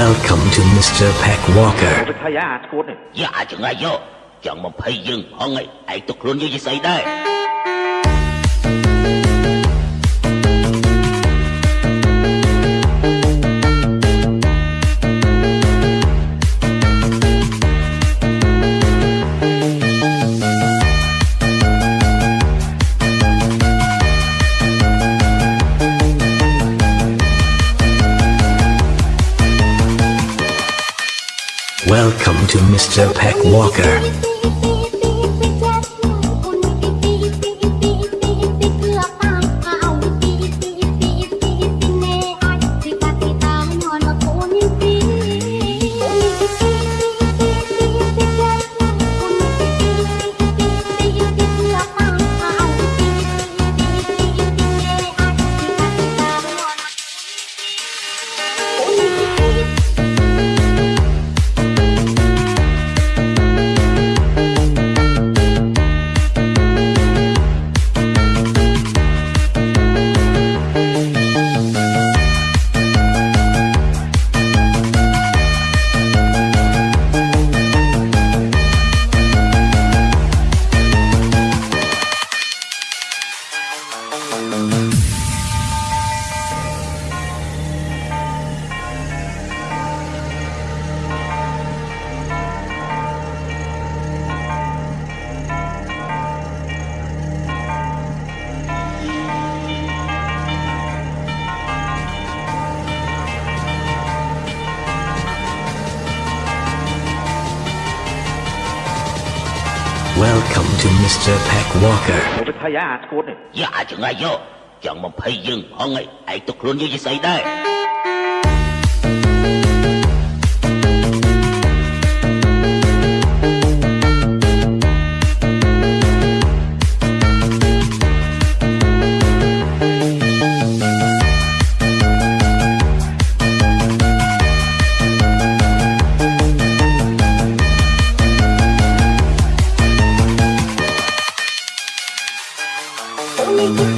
Welcome to Mr. Peck Walker. ទៅថៃអាឈួតនេះយ៉ាចង្អាយយកចង់មកភ័យយើងផងឯងឯងទុកខ្លួនយើងជាស្អីដែរ Welcome to Mr. Peck Walker. 'Welcome to Mr. Peck Walker. ទៅថៃអាឈួតនេះយ៉ាចង្អាយយកចង់មកភ័យយើងផងឯងឯងទុកខ្លួនយើងជាស្អីដែរ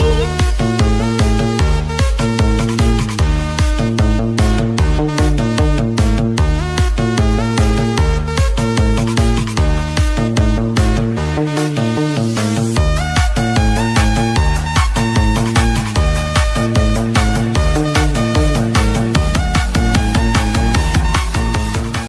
Oh.